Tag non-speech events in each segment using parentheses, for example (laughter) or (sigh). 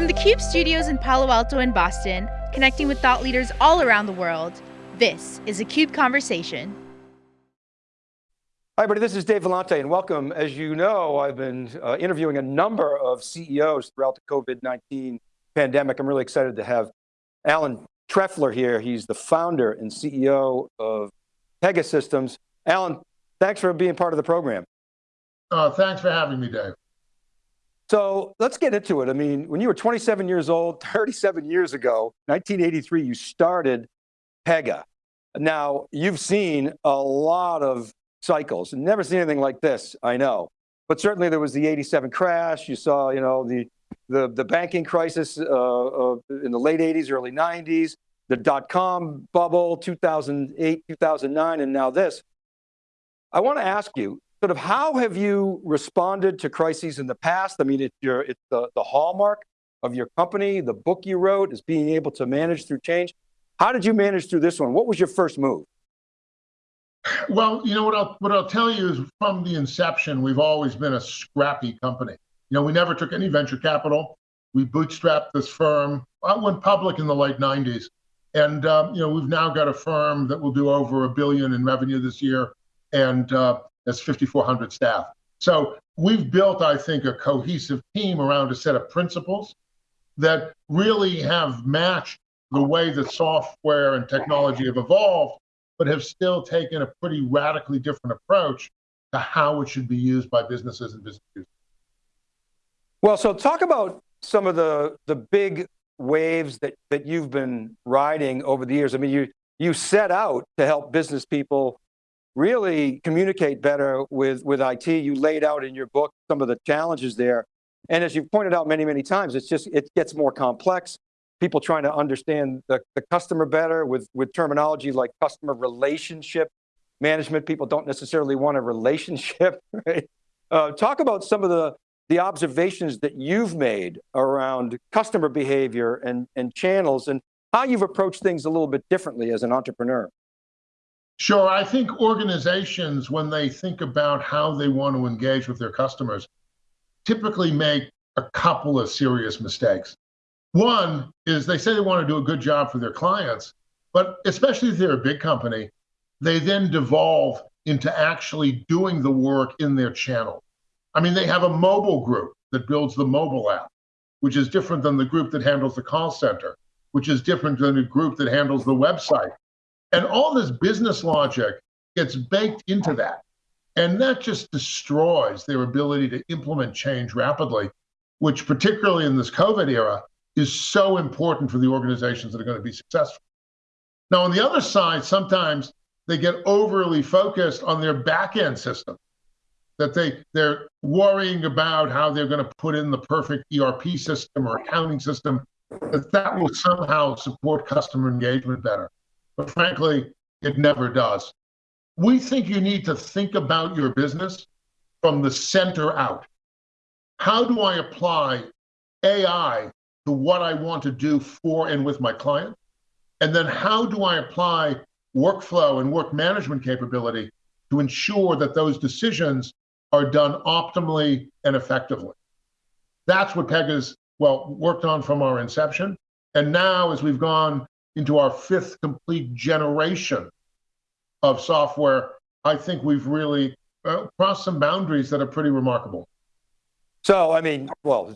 From the CUBE studios in Palo Alto and Boston, connecting with thought leaders all around the world, this is a CUBE Conversation. Hi everybody, this is Dave Vellante and welcome. As you know, I've been uh, interviewing a number of CEOs throughout the COVID-19 pandemic. I'm really excited to have Alan Trefler here. He's the founder and CEO of Pegasystems. Alan, thanks for being part of the program. Uh, thanks for having me, Dave. So let's get into it. I mean, when you were 27 years old, (laughs) 37 years ago, 1983, you started Pega. Now, you've seen a lot of cycles, never seen anything like this, I know. But certainly there was the 87 crash, you saw, you know, the, the, the banking crisis uh, uh, in the late 80s, early 90s, the dot-com bubble, 2008, 2009, and now this. I want to ask you, sort of how have you responded to crises in the past? I mean, it's, your, it's the, the hallmark of your company, the book you wrote is being able to manage through change. How did you manage through this one? What was your first move? Well, you know what I'll what I'll tell you is from the inception, we've always been a scrappy company. You know, we never took any venture capital. We bootstrapped this firm. I went public in the late '90s, and um, you know we've now got a firm that will do over a billion in revenue this year, and uh, that's 5,400 staff. So we've built, I think, a cohesive team around a set of principles that really have matched the way that software and technology have evolved, but have still taken a pretty radically different approach to how it should be used by businesses and business users. Well, so talk about some of the, the big waves that, that you've been riding over the years. I mean, you, you set out to help business people really communicate better with, with IT. You laid out in your book some of the challenges there. And as you've pointed out many, many times, it's just, it gets more complex. People trying to understand the, the customer better with, with terminology like customer relationship management. People don't necessarily want a relationship, (laughs) right? Uh, talk about some of the, the observations that you've made around customer behavior and, and channels and how you've approached things a little bit differently as an entrepreneur. Sure. I think organizations, when they think about how they want to engage with their customers, typically make a couple of serious mistakes. One is they say they want to do a good job for their clients, but especially if they're a big company, they then devolve into actually doing the work in their channel. I mean, they have a mobile group that builds the mobile app, which is different than the group that handles the call center, which is different than the group that handles the website, and all this business logic gets baked into that. And that just destroys their ability to implement change rapidly, which, particularly in this COVID era, is so important for the organizations that are going to be successful. Now, on the other side, sometimes they get overly focused on their back end system, that they, they're worrying about how they're going to put in the perfect ERP system or accounting system, that that will somehow support customer engagement better but frankly, it never does. We think you need to think about your business from the center out. How do I apply AI to what I want to do for and with my client? And then how do I apply workflow and work management capability to ensure that those decisions are done optimally and effectively? That's what Pega's well worked on from our inception. And now, as we've gone into our fifth complete generation of software, I think we've really uh, crossed some boundaries that are pretty remarkable. So, I mean, well,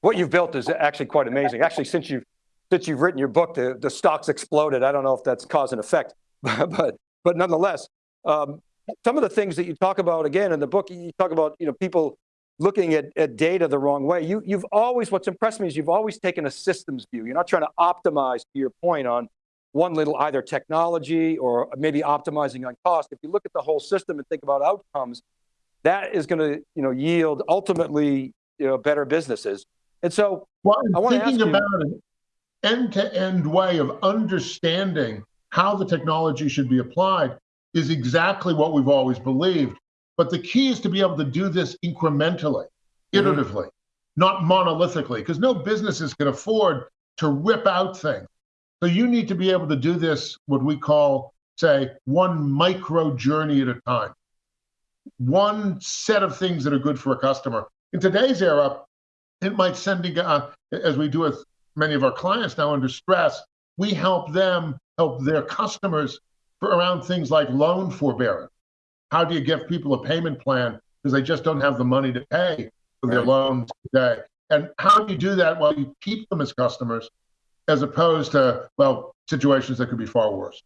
what you've built is actually quite amazing. Actually, since you've, since you've written your book, the, the stocks exploded. I don't know if that's cause and effect, (laughs) but, but nonetheless, um, some of the things that you talk about, again, in the book, you talk about, you know, people looking at, at data the wrong way. You, you've always, what's impressed me is you've always taken a systems view. You're not trying to optimize to your point on one little either technology or maybe optimizing on cost. If you look at the whole system and think about outcomes, that is going to you know, yield ultimately you know, better businesses. And so well, I want to ask you, about an end-to-end -end way of understanding how the technology should be applied is exactly what we've always believed. But the key is to be able to do this incrementally, mm-hmm. iteratively, not monolithically, because no businesses can afford to rip out things. So you need to be able to do this, what we call, say, one micro journey at a time. One set of things that are good for a customer. In today's era, it might send, uh, as we do with many of our clients now under stress, we help them help their customers around things like loan forbearance. How do you give people a payment plan because they just don't have the money to pay for their right. loans today? And how do you do that while you keep them as customers, as opposed to well situations that could be far worse?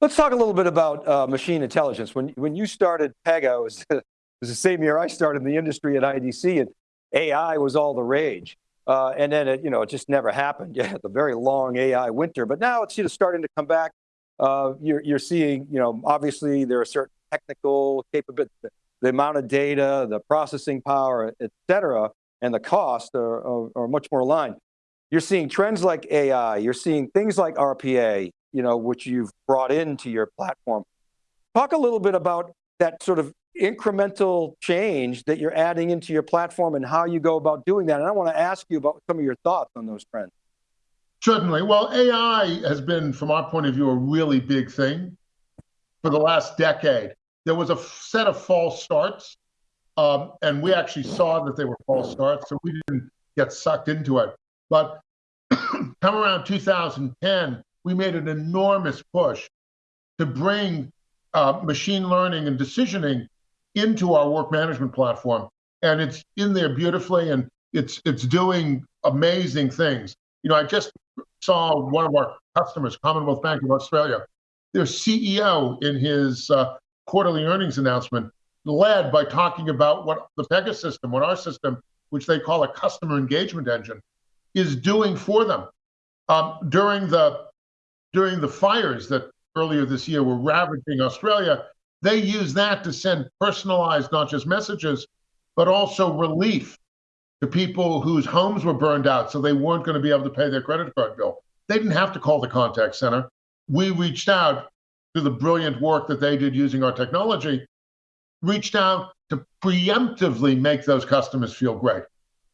Let's talk a little bit about uh, machine intelligence. When when you started Pega, it was, (laughs) it was the same year I started in the industry at IDC, and AI was all the rage. Uh, and then it, you know, it just never happened. (laughs) Yeah, the very long AI winter, but now it's you know starting to come back. Uh, you're you're seeing, you know, obviously there are certain technical capabilities, the amount of data, the processing power, et cetera, and the cost are, are, are much more aligned. You're seeing trends like AI. You're seeing things like RPA, you know, which you've brought into your platform. Talk a little bit about that sort of incremental change that you're adding into your platform and how you go about doing that. And I want to ask you about some of your thoughts on those trends. Certainly. Well, AI has been, from our point of view, a really big thing for the last decade. There was a set of false starts, um, and we actually saw that they were false starts, so we didn't get sucked into it. But (clears throat) come around 2010, we made an enormous push to bring uh, machine learning and decisioning into our work management platform, and it's in there beautifully, and it's it's doing amazing things. You know, I just saw one of our customers, Commonwealth Bank of Australia, their CEO in his uh, quarterly earnings announcement led by talking about what the Pega system, what our system, which they call a customer engagement engine, is doing for them. Um, during the during the fires that earlier this year were ravaging Australia, they use that to send personalized, not just messages, but also relief to people whose homes were burned out, so they weren't going to be able to pay their credit card bill. They didn't have to call the contact center. We reached out through the brilliant work that they did using our technology, reached out to preemptively make those customers feel great.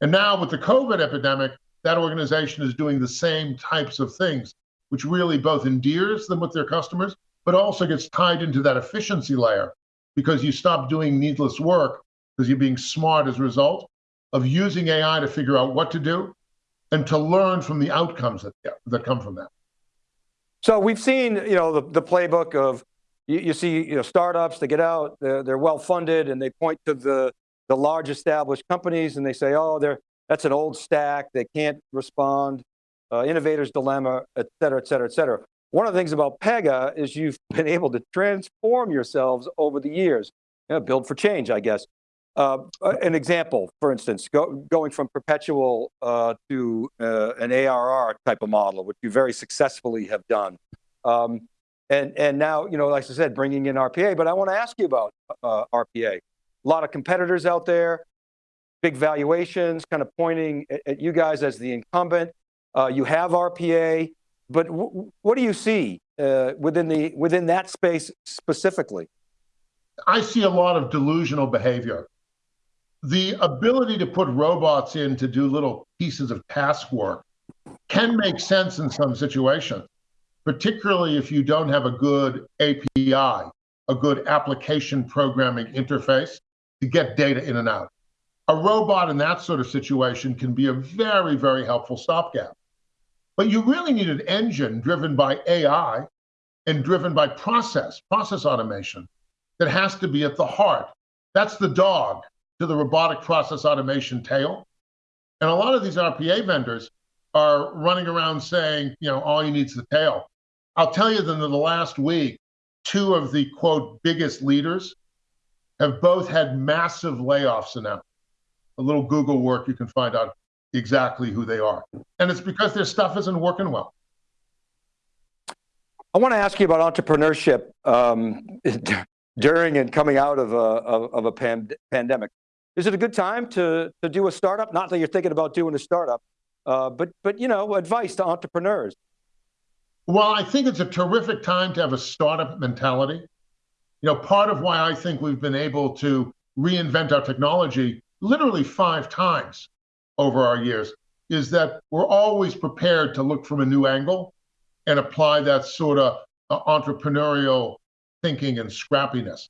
And now with the COVID epidemic, that organization is doing the same types of things, which really both endears them with their customers but also gets tied into that efficiency layer because you stop doing needless work because you're being smart as a result of using AI to figure out what to do and to learn from the outcomes that, that come from that. So we've seen, you know, the, the playbook of, you, you see, you know, startups, they get out, they're, they're well funded and they point to the, the large established companies and they say, oh, they're, that's an old stack, they can't respond, uh, innovator's dilemma, et cetera, et cetera, et cetera. One of the things about Pega is you've (laughs) been able to transform yourselves over the years. You know, build for change, I guess. Uh, an example, for instance, go, going from perpetual uh, to uh, an ARR type of model, which you very successfully have done. Um, and, and now, you know, like I said, bringing in RPA, but I want to ask you about uh, RPA. A lot of competitors out there, big valuations, kind of pointing at, at you guys as the incumbent. Uh, you have RPA. But what do you see uh, within the within that space specifically? I see a lot of delusional behavior. The ability to put robots in to do little pieces of task work can make sense in some situations, particularly if you don't have a good API, a good application programming interface to get data in and out. A robot in that sort of situation can be a very, very helpful stopgap. But you really need an engine driven by AI and driven by process, process automation that has to be at the heart. That's the dog to the robotic process automation tail. And a lot of these RPA vendors are running around saying, you know, all you need is the tail. I'll tell you that in the last week, two of the quote biggest leaders have both had massive layoffs announced. A little Google work, you can find out exactly who they are. And it's because their stuff isn't working well. I want to ask you about entrepreneurship um, (laughs) during and coming out of a, of, a pand pandemic. Is it a good time to, to do a startup? Not that you're thinking about doing a startup, uh, but, but you know, advice to entrepreneurs. Well, I think it's a terrific time to have a startup mentality. You know, part of why I think we've been able to reinvent our technology literally five times over our years is that we're always prepared to look from a new angle and apply that sort of uh, entrepreneurial thinking and scrappiness.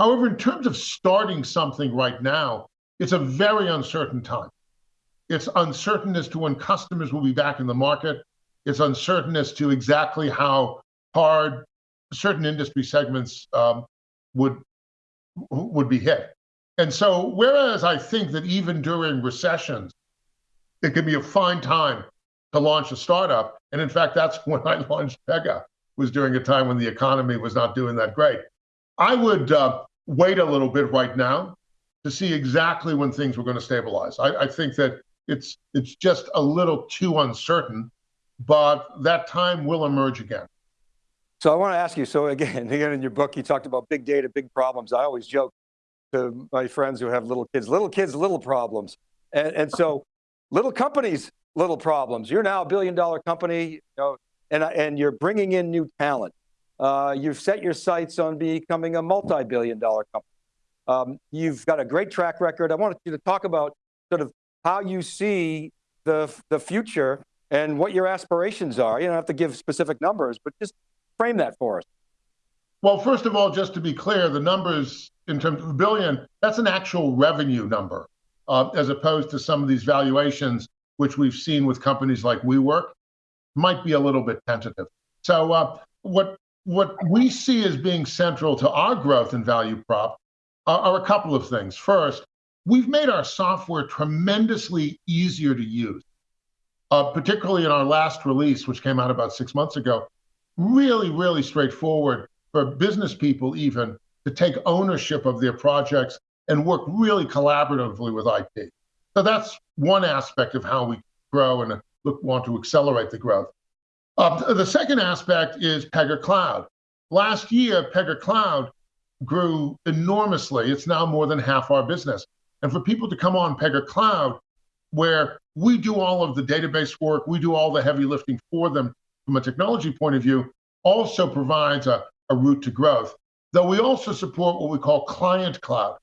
However, in terms of starting something right now, it's a very uncertain time. It's uncertain as to when customers will be back in the market. It's uncertain as to exactly how hard certain industry segments um, would would be hit. And so, whereas I think that even during recessions, it can be a fine time to launch a startup, and in fact, that's (laughs) when I launched Pega was during a time when the economy was not doing that great. I would uh, wait a little bit right now to see exactly when things were going to stabilize. I, I think that it's it's just a little too uncertain, but that time will emerge again. So I want to ask you, so again, (laughs) again in your book, you talked about big data, big problems. I always joke to my friends who have little kids, little kids, little problems. And, and so little companies, little problems. You're now a billion dollar company, you know, and, and you're bringing in new talent. Uh, you've set your sights on becoming a multi-billion dollar company. Um, you've got a great track record. I wanted you to talk about sort of how you see the, the future and what your aspirations are. You don't have to give specific numbers, but just frame that for us. Well, first of all, just to be clear, the numbers in terms of billion, that's an actual revenue number, uh, as opposed to some of these valuations, which we've seen with companies like WeWork, might be a little bit tentative. So uh, what what we see as being central to our growth and value prop are, are a couple of things. First, we've made our software tremendously easier to use, uh, particularly in our last release, which came out about six months ago. Really, really straightforward for business people even to take ownership of their projects and work really collaboratively with IP. So that's one aspect of how we grow and look, want to accelerate the growth. Uh, the second aspect is Pega Cloud. Last year, Pega Cloud grew enormously. It's now more than half our business. And for people to come on Pega Cloud, where we do all of the database work, we do all the heavy lifting for them from a technology point of view, also provides a, a route to growth. Though we also support what we call client cloud,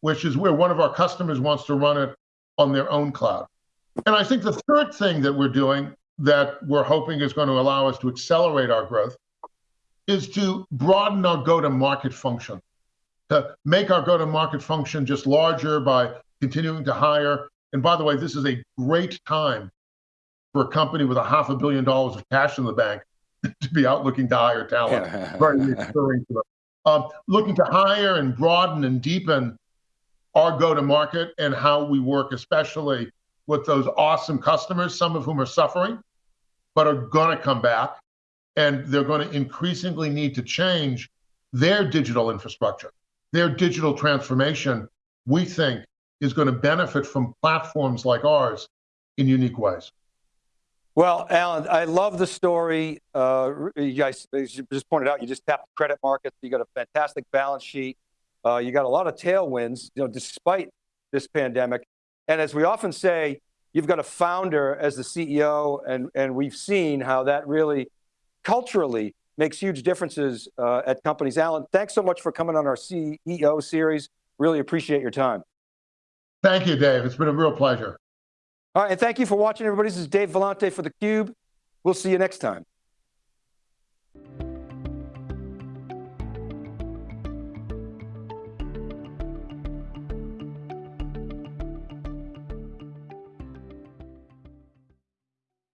which is where one of our customers wants to run it on their own cloud. And I think the third thing that we're doing that we're hoping is going to allow us to accelerate our growth is to broaden our go-to-market function, to make our go-to-market function just larger by continuing to hire. And by the way, this is a great time for a company with a half a billion dollars of cash in the bank (laughs) to be out looking to hire talent. (laughs) Very reassuring to them. Um, looking to hire and broaden and deepen our go-to-market and how we work, especially with those awesome customers, some of whom are suffering, but are going to come back and they're going to increasingly need to change their digital infrastructure. Their digital transformation, we think, is going to benefit from platforms like ours in unique ways. Well, Alan, I love the story. Uh, you guys you just pointed out, you just tapped the credit markets. You got a fantastic balance sheet. Uh, you got a lot of tailwinds, you know, despite this pandemic. And as we often say, you've got a founder as the CEO, and, and we've seen how that really culturally makes huge differences uh, at companies. Alan, thanks so much for coming on our CEO series. Really appreciate your time. Thank you, Dave. It's been a real pleasure. All right, and thank you for watching, everybody. This is Dave Vellante for theCUBE. We'll see you next time.